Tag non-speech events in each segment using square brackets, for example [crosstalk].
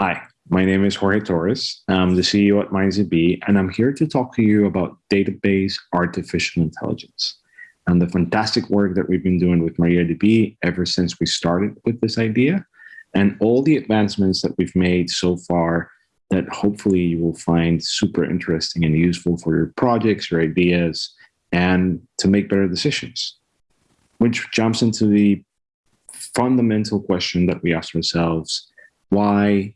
Hi, my name is Jorge Torres. I'm the CEO at MindsDB, and I'm here to talk to you about database artificial intelligence and the fantastic work that we've been doing with MariaDB ever since we started with this idea, and all the advancements that we've made so far that hopefully you will find super interesting and useful for your projects, your ideas, and to make better decisions. Which jumps into the fundamental question that we ask ourselves, why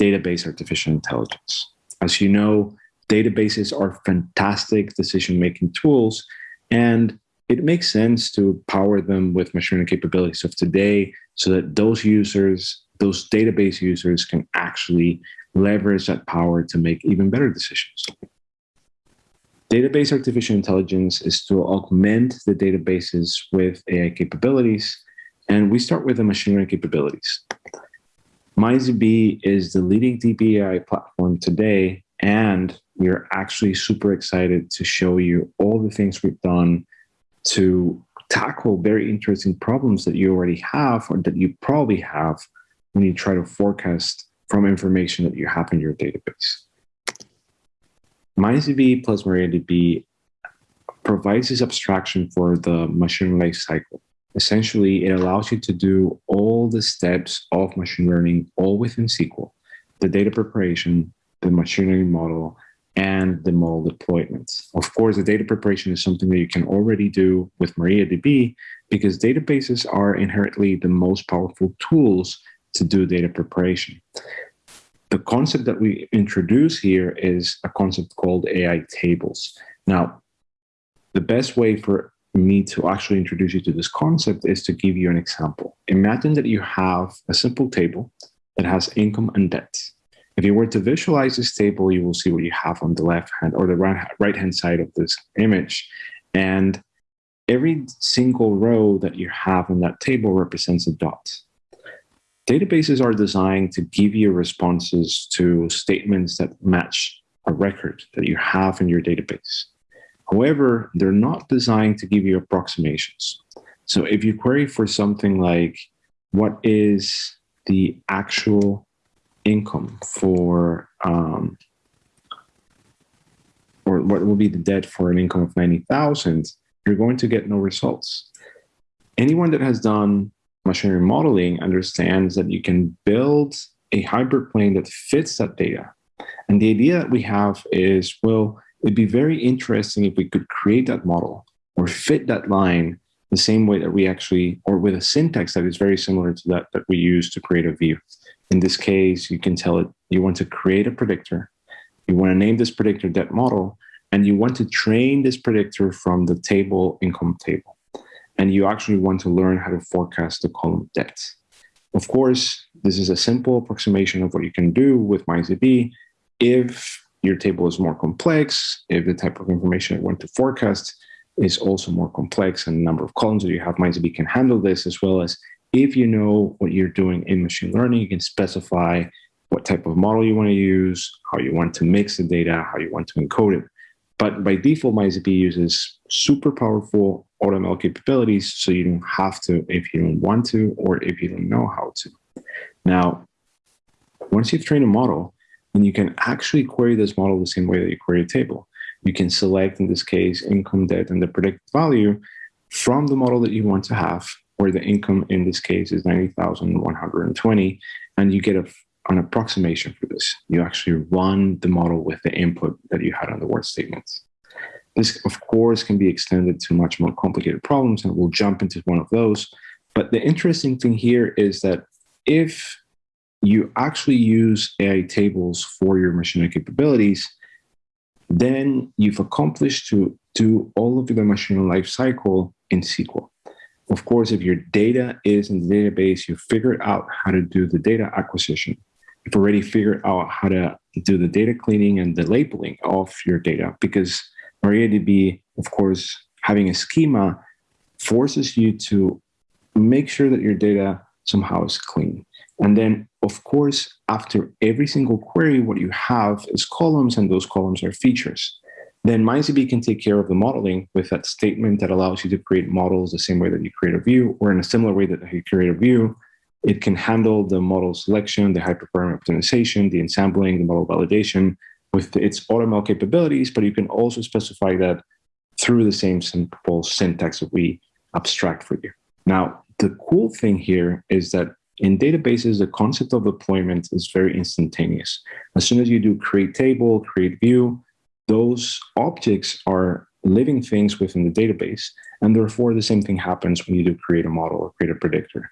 database artificial intelligence. As you know, databases are fantastic decision-making tools, and it makes sense to power them with machine learning capabilities of today so that those users, those database users can actually leverage that power to make even better decisions. Database artificial intelligence is to augment the databases with AI capabilities, and we start with the machine learning capabilities. MindsDB is the leading DBAI platform today, and we're actually super excited to show you all the things we've done to tackle very interesting problems that you already have or that you probably have when you try to forecast from information that you have in your database. MindsDB plus MariaDB provides this abstraction for the machine life cycle. Essentially, it allows you to do all the steps of machine learning all within SQL, the data preparation, the machine learning model, and the model deployment. Of course, the data preparation is something that you can already do with MariaDB because databases are inherently the most powerful tools to do data preparation. The concept that we introduce here is a concept called AI tables. Now, the best way for me to actually introduce you to this concept is to give you an example. Imagine that you have a simple table that has income and debt. If you were to visualize this table, you will see what you have on the left hand or the right hand side of this image. And every single row that you have in that table represents a dot. Databases are designed to give you responses to statements that match a record that you have in your database. However, they're not designed to give you approximations. So if you query for something like, what is the actual income for, um, or what will be the debt for an income of 90,000, you're going to get no results. Anyone that has done machine learning modeling understands that you can build a hyperplane that fits that data. And the idea that we have is, well, it'd be very interesting if we could create that model or fit that line the same way that we actually, or with a syntax that is very similar to that that we use to create a view. In this case, you can tell it you want to create a predictor, you want to name this predictor debt model, and you want to train this predictor from the table income table. And you actually want to learn how to forecast the column debt. Of course, this is a simple approximation of what you can do with MindsDB. If your table is more complex, if the type of information you want to forecast is also more complex and the number of columns that you have, MindsDB can handle this as well as if you know what you're doing in machine learning, you can specify what type of model you want to use, how you want to mix the data, how you want to encode it. But by default, MindsDB uses super powerful AutoML capabilities, so you don't have to if you don't want to or if you don't know how to. Now, once you've trained a model, and you can actually query this model the same way that you query a table. You can select, in this case, income, debt, and the predicted value from the model that you want to have, where the income in this case is 90,120, and you get a, an approximation for this. You actually run the model with the input that you had on the word statements. This, of course, can be extended to much more complicated problems, and we'll jump into one of those. But the interesting thing here is that if you actually use AI tables for your machine learning capabilities, then you've accomplished to do all of the machine life cycle in SQL. Of course, if your data is in the database, you figured out how to do the data acquisition. You've already figured out how to do the data cleaning and the labeling of your data because MariaDB, of course, having a schema forces you to make sure that your data somehow is clean. And then, of course, after every single query, what you have is columns, and those columns are features. Then MindsDB can take care of the modeling with that statement that allows you to create models the same way that you create a view, or in a similar way that you create a view, It can handle the model selection, the hyperparameter optimization, the ensembling, the model validation with its AutoML capabilities, but you can also specify that through the same simple syntax that we abstract for you. Now, the cool thing here is that in databases, the concept of deployment is very instantaneous. As soon as you do create table, create view, those objects are living things within the database. And therefore, the same thing happens when you do create a model or create a predictor.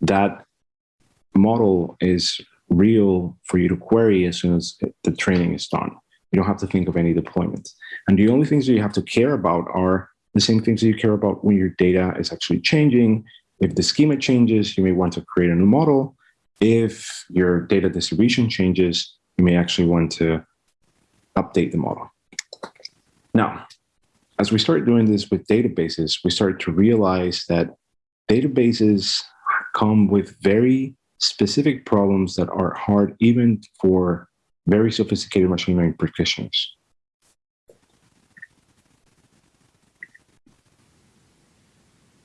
That model is real for you to query as soon as the training is done. You don't have to think of any deployment. And the only things that you have to care about are the same things that you care about when your data is actually changing. If the schema changes, you may want to create a new model. If your data distribution changes, you may actually want to update the model. Now, as we start doing this with databases, we start to realize that databases come with very specific problems that are hard even for very sophisticated machine learning practitioners.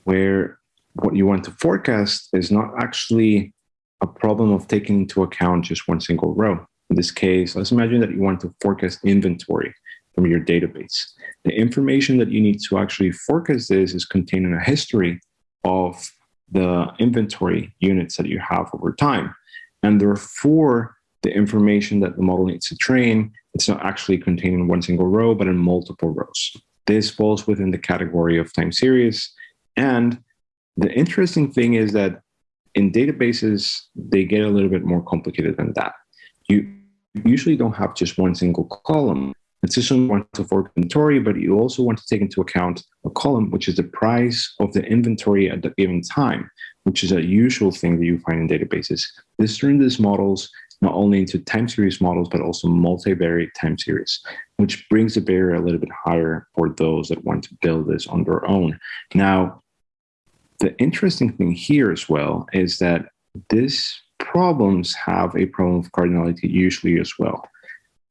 Where what you want to forecast is not actually a problem of taking into account just one single row. In this case, let's imagine that you want to forecast inventory from your database. The information that you need to actually forecast this is contained in a history of the inventory units that you have over time. And therefore, the information that the model needs to train, it's not actually contained in one single row, but in multiple rows. This falls within the category of time series. And the interesting thing is that in databases, they get a little bit more complicated than that. You usually don't have just one single column. It's just one to for inventory, but you also want to take into account a column, which is the price of the inventory at the given time, which is a usual thing that you find in databases. This turns these models not only into time series models, but also multivariate time series, which brings the barrier a little bit higher for those that want to build this on their own. Now, the interesting thing here as well is that these problems have a problem of cardinality usually as well.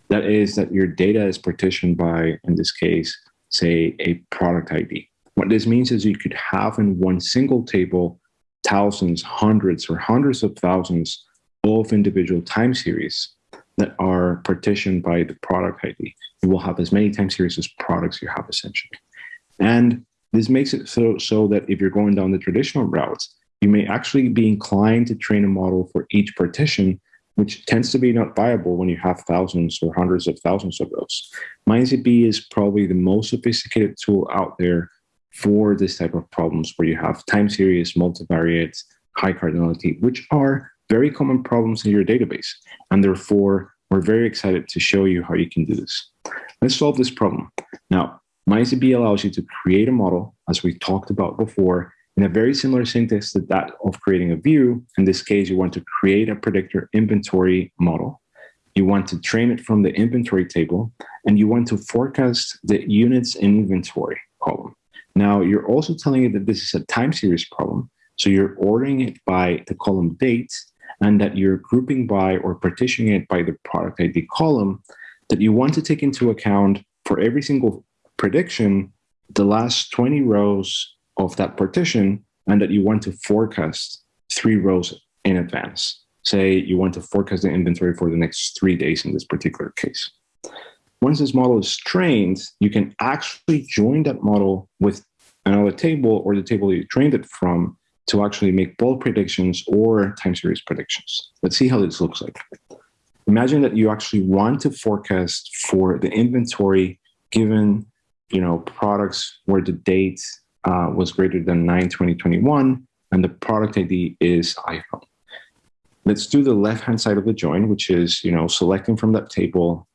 That is that your data is partitioned by, in this case, say a product ID. What this means is you could have in one single table thousands, hundreds, or hundreds of thousands of individual time series that are partitioned by the product ID. You will have as many time series as products you have essentially. And this makes it so, so that if you're going down the traditional routes, you may actually be inclined to train a model for each partition, which tends to be not viable when you have thousands or hundreds of thousands of those. MindsDB is probably the most sophisticated tool out there for this type of problems where you have time series, multivariate, high cardinality, which are very common problems in your database. And therefore, we're very excited to show you how you can do this. Let's solve this problem. Now, MindsDB allows you to create a model, as we talked about before, in a very similar syntax to that of creating a view. In this case, you want to create a predictor inventory model. You want to train it from the inventory table, and you want to forecast the units in inventory column. Now, you're also telling it that this is a time series problem. So you're ordering it by the column date and that you're grouping by or partitioning it by the product ID column that you want to take into account for every single prediction the last 20 rows of that partition and that you want to forecast three rows in advance. Say you want to forecast the inventory for the next three days in this particular case. Once this model is trained, you can actually join that model with another table or the table you trained it from to actually make bold predictions or time series predictions. Let's see how this looks like. Imagine that you actually want to forecast for the inventory given you know, products where the date uh, was greater than 9 2021 and the product ID is iPhone. Let's do the left-hand side of the join, which is, you know, selecting from that table,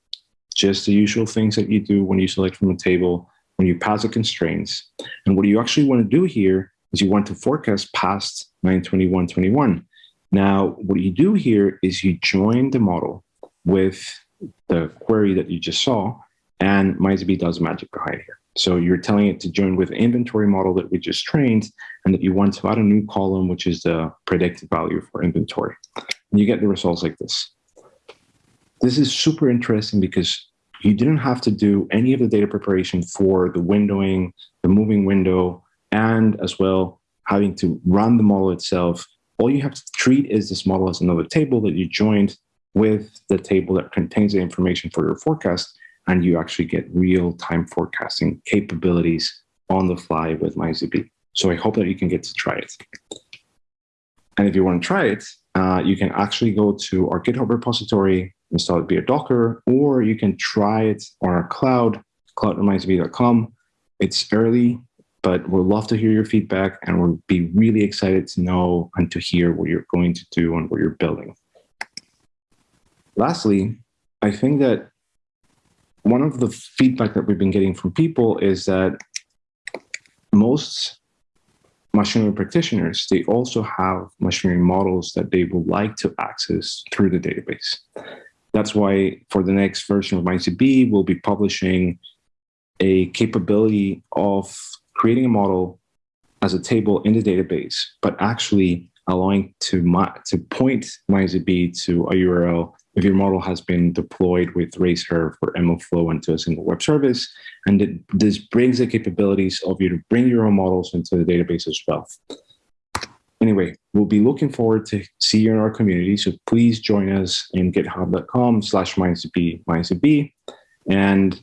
just the usual things that you do when you select from a table, when you pass the constraints. And what you actually want to do here is you want to forecast past 92121. Now, what you do here is you join the model with the query that you just saw, and MindsDB does magic behind here. So you're telling it to join with inventory model that we just trained and that you want to add a new column, which is the predicted value for inventory. And you get the results like this. This is super interesting because you didn't have to do any of the data preparation for the windowing, the moving window, and as well having to run the model itself all you have to treat is this model as another table that you joined with the table that contains the information for your forecast, and you actually get real-time forecasting capabilities on the fly with MindSDB. So I hope that you can get to try it. And if you want to try it, uh, you can actually go to our GitHub repository, install it via Docker, or you can try it on our cloud, cloud.mindsdb.com. It's early, but we'd love to hear your feedback and we'll be really excited to know and to hear what you're going to do and what you're building. Lastly, I think that one of the feedback that we've been getting from people is that most machine learning practitioners, they also have machine learning models that they would like to access through the database. That's why for the next version of MindSDB, we'll be publishing a capability of creating a model as a table in the database, but actually allowing to, to point MindSDB to a URL if your model has been deployed with Ray Serve or MLflow into a single web service. And it, this brings the capabilities of you to bring your own models into the database as well. Anyway, we'll be looking forward to see you in our community. So please join us in github.com slash mindsdb, mindsdb. And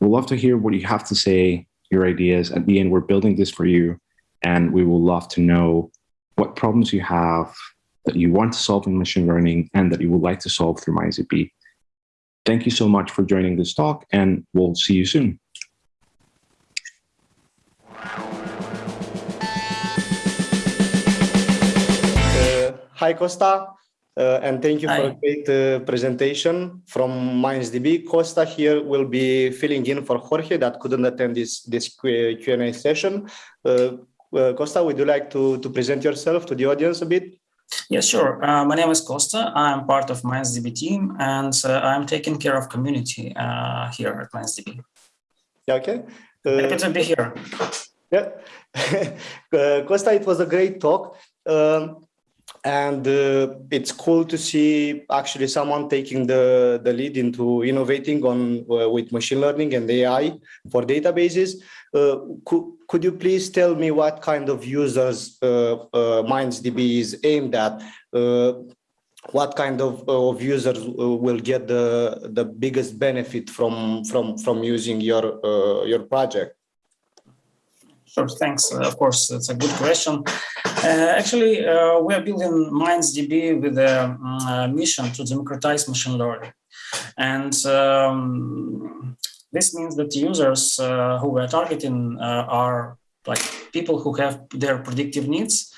we'll love to hear what you have to say, your ideas. At the end, we're building this for you. And we will love to know what problems you have, that you want to solve in machine learning and that you would like to solve through MindSDB. Thank you so much for joining this talk and we'll see you soon. Uh, hi, Costa. Uh, and thank you Hi. for a great uh, presentation from MindSDB. Costa here will be filling in for Jorge that couldn't attend this, this Q&A session. Uh, uh, Costa, would you like to, to present yourself to the audience a bit? Yes, sure. Uh, my name is Costa. I'm part of MindSDB team, and uh, I'm taking care of community uh, here at MindSDB. Yeah, okay. Happy to be here. Yeah. [laughs] Uh, Costa, it was a great talk. Um, and uh, it's cool to see actually someone taking the, the lead into innovating on uh, with machine learning and AI for databases. Uh, could, could you please tell me what kind of users uh, uh, MindSDB is aimed at? Uh, what kind of, of users will get the, the biggest benefit from, from, from using your, your project? Sure, thanks. Of course, it's a good question. Uh, actually, uh, we are building MindSDB with a mm, mission to democratize machine learning. And um, this means that users uh, who we are targeting are like people who have their predictive needs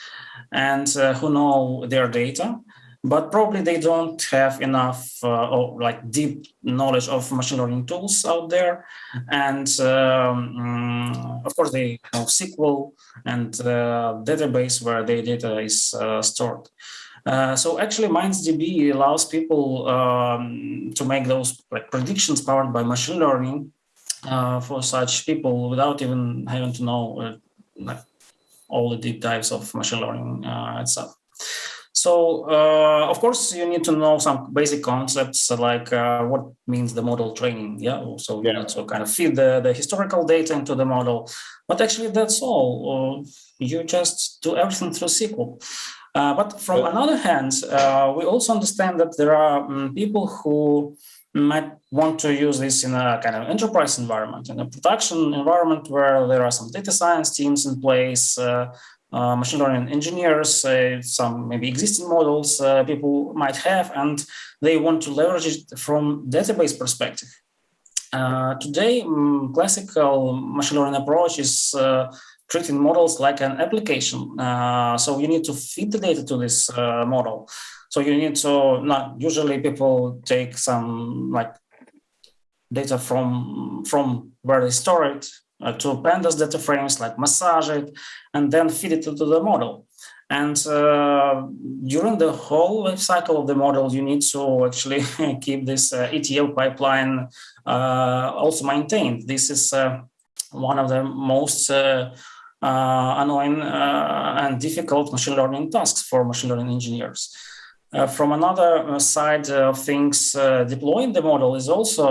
and uh, who know their data but probably they don't have enough uh, or like deep knowledge of machine learning tools out there. And um, mm, of course, they know SQL and uh, database where their data is uh, stored. Uh, so actually, MindSDB allows people um, to make those like predictions powered by machine learning uh, for such people without even having to know uh, like all the deep dives of machine learning itself. So, uh, of course, you need to know some basic concepts like uh, what means the model training. Yeah, so you need to kind of feed the, the historical data into the model. But actually, that's all. Uh, you just do everything through SQL. Uh, but from another hand, uh, we also understand that there are um, people who might want to use this in a kind of enterprise environment, in a production environment where there are some data science teams in place, uh, uh, machine learning engineers, uh, some maybe existing models uh, people might have, and they want to leverage it from database perspective. Uh, today, um, classical machine learning approach is uh, treating models like an application. Uh, so you need to feed the data to this model. So you need to not usually people take some like data from from where they store it uh, to pandas data frames, like massage it, and then feed it into the model. And uh, during the whole life cycle of the model, you need to actually [laughs] keep this uh, ETL pipeline uh, also maintained. This is uh, one of the most uh, annoying and difficult machine learning tasks for machine learning engineers. from another side of things, deploying the model is also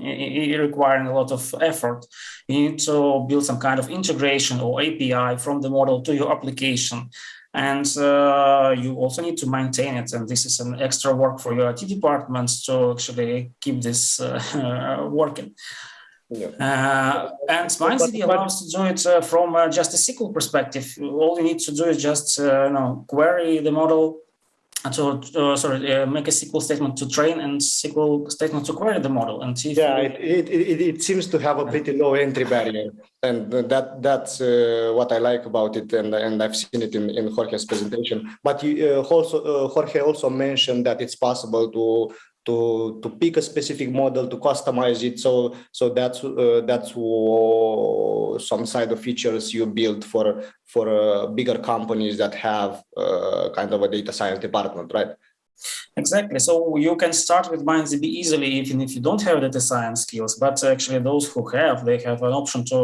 requiring a lot of effort. You need to build some kind of integration or API from the model to your application. And uh, you also need to maintain it. And this is an extra work for your IT departments to actually keep this uh, [laughs] working. Yeah. Uh, and MindSDB allows to do it uh, from uh, just a SQL perspective. All you need to do is just uh, you know query the model to uh, sorry uh, make a SQL statement to train and SQL statement to query the model. And yeah, you, it, it, it seems to have a pretty low entry barrier, and that that's what I like about it, and and I've seen it in in Jorge's presentation. But you also Jorge also mentioned that it's possible to to to pick a specific model to customize it so so that's uh, that's some side of features you build for for uh, bigger companies that have uh, kind of a data science department right Exactly. So you can start with MindSDB easily, even if you don't have data science skills. But actually, those who have, they have an option to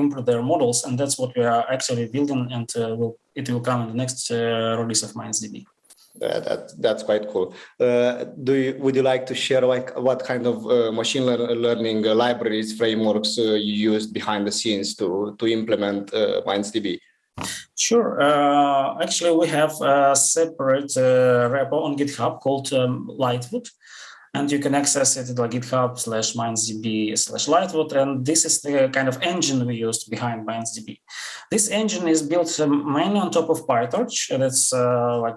improve their models, and that's what we are actually building, and uh, will, it will come in the next uh, release of MindSDB. Uh, that that's quite cool. Uh, do you, would you like to share like what kind of uh, machine lear learning libraries frameworks uh, you used behind the scenes to to implement uh, MindSDB? Sure. Uh, actually, we have a separate repo on GitHub called um, Lightwood and you can access it at GitHub slash MindSDB slash Lightwood. And this is the kind of engine we used behind MindSDB. This engine is built um, mainly on top of PyTorch. And it's uh, like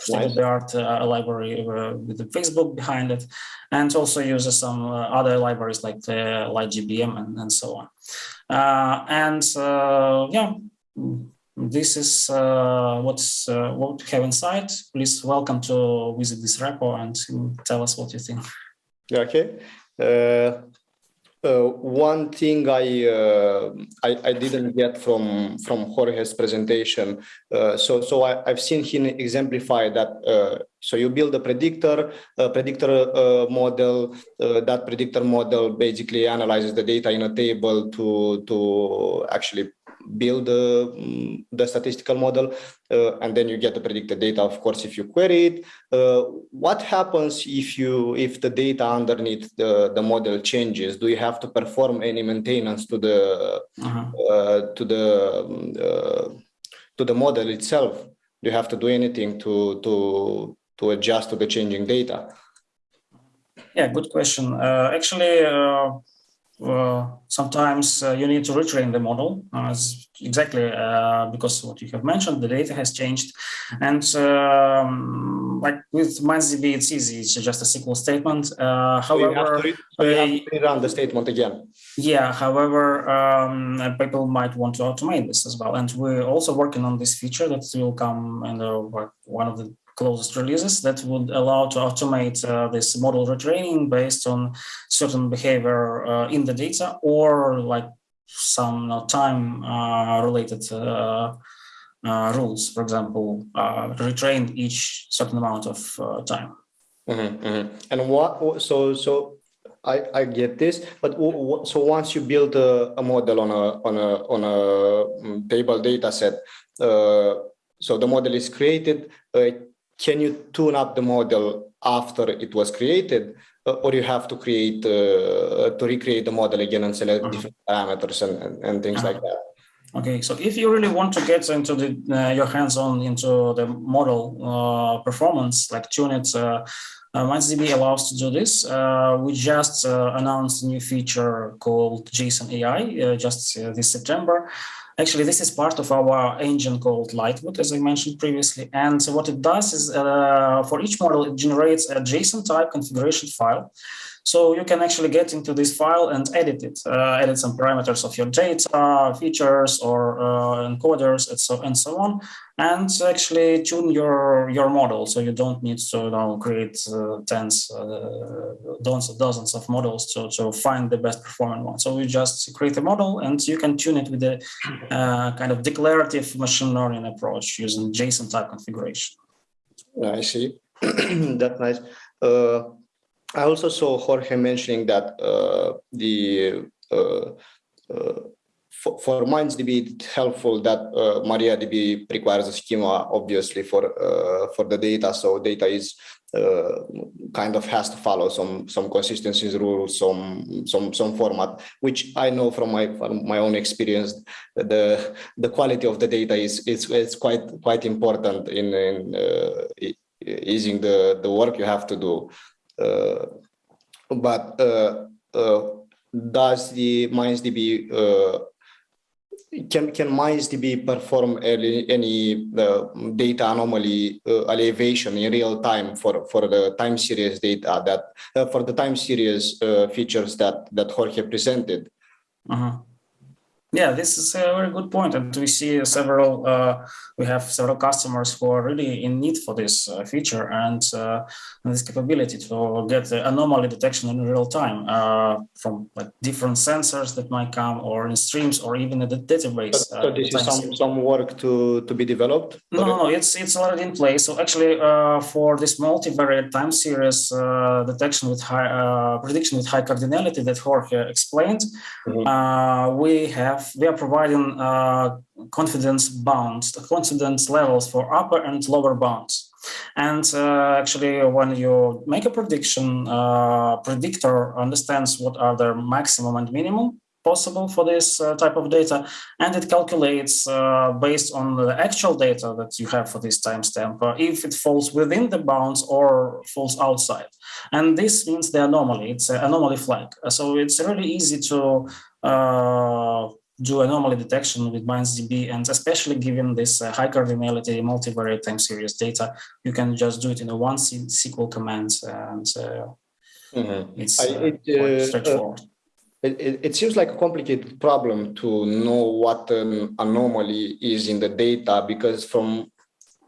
state-of-the-art uh, library uh, with the Facebook behind it, and also uses some uh, other libraries like the LightGBM and, and so on. Uh, and yeah, this is uh, what's uh, what we have inside. Please welcome to visit this repo and tell us what you think. Okay. Uh, uh one thing I, uh, I, I didn't get from from Jorge's presentation. Uh, so so I, have seen him exemplify that. so you build a predictor, a predictor model. that predictor model basically analyzes the data in a table to to actually build the, the statistical model, uh, and then you get the predicted data, of course, if you query it. Uh, what happens if you if the data underneath the, the model changes? Do you have to perform any maintenance to the uh -huh. to the to the model itself? Do you have to do anything to to to adjust to the changing data? Yeah, good question. Uh, actually, uh, uh, sometimes uh, you need to retrain the model uh, exactly uh, because what you have mentioned, the data has changed. And um, like with MindSDB, it's easy. It's just a SQL statement. Uh, however, so you have to run the statement again. Yeah, however, um, people might want to automate this as well. And we're also working on this feature that will come in the, one of the closest releases that would allow to automate uh, this model retraining based on certain behavior uh, in the data or like some uh, time uh, related uh, uh, rules, for example, retrain each certain amount of time. Mm -hmm, mm -hmm. And what, so, so I, I get this, but so once you build a, a model on a, on a, on a mm, table data set, so the model is created, can you tune up the model after it was created or you have to create uh, to recreate the model again and select uh -huh. different parameters and, and, and things -huh. like that okay so if you really want to get into the uh, your hands-on into the model uh, performance like tune it uh, uh, MindSDB allows to do this. Uh, we just uh, announced a new feature called JSON AI just this September. Actually, this is part of our engine called Lightwood, as I mentioned previously. And so what it does is uh, for each model, it generates a JSON type configuration file. So you can actually get into this file and edit it, uh, edit some parameters of your data, features, or uh, encoders, and so and so on, and actually tune your your model. So you don't need to know, create uh, tens, uh, dozens, dozens of models to to find the best performing one. So you just create a model, and you can tune it with a uh, kind of declarative machine learning approach using JSON type configuration. I see. [clears throat] That's nice. I also saw Jorge mentioning that uh, the uh, uh, for, for MindsDB, it's helpful that uh, MariaDB requires a schema, obviously, for uh, for the data. So data is uh, kind of has to follow some some consistencies rules, some some some format, which I know from my from my own experience. The the quality of the data is is, is quite quite important in in easing the the work you have to do. Uh, but uh, uh, does the MindsDB can can MindsDB perform any, any data anomaly elevation in real time for for the time series data that for the time series features that that Jorge presented? -huh. Yeah, this is a very good point, and we see several. Uh, we have several customers who are really in need for this uh, feature and, uh, this capability to get the anomaly detection in real time uh, from like different sensors that might come, or in streams, or even in the database. So, so this is some some work to to be developed. No, no, no, it's it's already in place. So actually, uh, for this multivariate time series uh, detection with high prediction with high cardinality that Jorge explained, mm -hmm. we have we are providing uh, confidence bounds, confidence levels for upper and lower bounds. And uh, actually, when you make a prediction, uh, predictor understands what are the maximum and minimum possible for this uh, type of data, and it calculates uh, based on the actual data that you have for this timestamp, uh, if it falls within the bounds or falls outside. And this means the anomaly, it's an anomaly flag. So it's really easy to do anomaly detection with MindsDB, and especially given this uh, high cardinality multivariate time series data, you can just do it in a one SQL command, and uh, mm -hmm. it's uh, it, quite uh, straightforward. It, it, seems like a complicated problem to know what an anomaly is in the data because from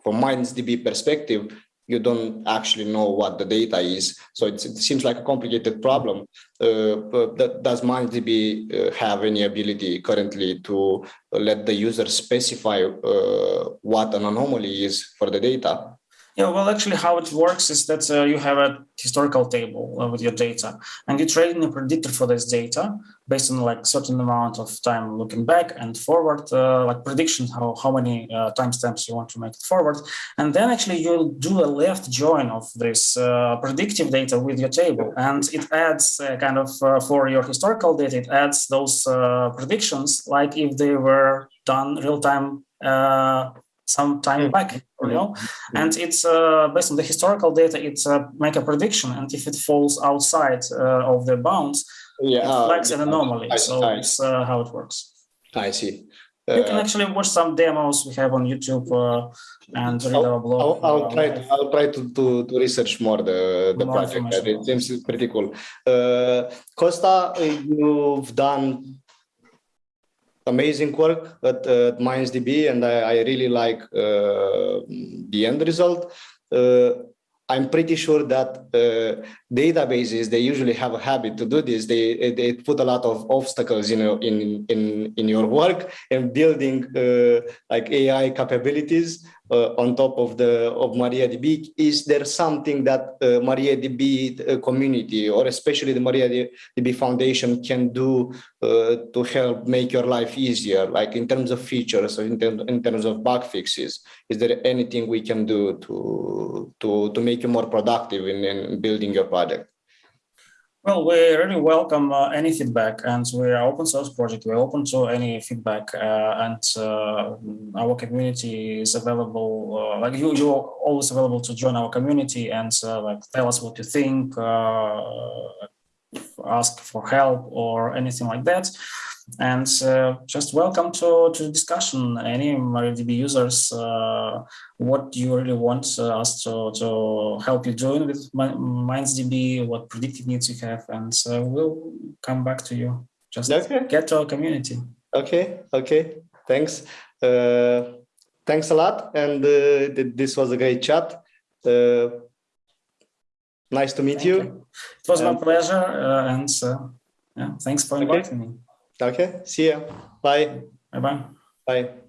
from MindsDB perspective, you don't actually know what the data is. So it seems like a complicated problem. Uh, but does MindsDB uh, have any ability currently to let the user specify uh, what an anomaly is for the data? Yeah, well, actually, how it works is that uh, you have a historical table uh, with your data, and you train a predictor for this data based on like certain amount of time looking back and forward, uh, like prediction how how many uh, timestamps you want to make it forward, and then actually you'll do a left join of this uh, predictive data with your table, and it adds uh, kind of for your historical data, it adds those predictions like if they were done real time some time back, you know, and it's uh, based on the historical data. It's uh, make a prediction, and if it falls outside uh, of the bounds, yeah, it uh, flags an anomaly. I, so I, it's uh, how it works. I see. you can uh, actually watch some demos we have on YouTube and read I'll, our blog. I'll, I'll try. To, I'll try to, to, to research more the the more project. It seems pretty cool. Costa, you've done amazing work at, at MindsDB, and I, I really like uh, the end result. Uh, I'm pretty sure that uh, databases they usually have a habit to do this. They they put a lot of obstacles in in in in your work and building uh, like AI capabilities on top of the of MariaDB. Is there something that uh, MariaDB uh, community or especially the MariaDB Foundation can do uh, to help make your life easier, like in terms of features or in, term, in terms of bug fixes? Is there anything we can do to to to make you more productive in, in building your project? Well, we really welcome uh, any feedback, and we're open source project. We're open to any feedback, uh, and uh, our community is available. Uh, like you, you're always available to join our community and uh, like tell us what you think, uh, ask for help or anything like that. And just welcome to to discussion. Any MariaDB users what you really want uh, us to, to help you doing with MindsDB, what predictive needs you have, and so we'll come back to you. Just okay. get to our community. Okay, okay, thanks. Uh, thanks a lot, and uh, th this was a great chat. Uh, nice to meet you. you. It was and my pleasure, uh, and uh, yeah, thanks for inviting okay. me. Okay, see you. Bye. Bye-bye. Bye.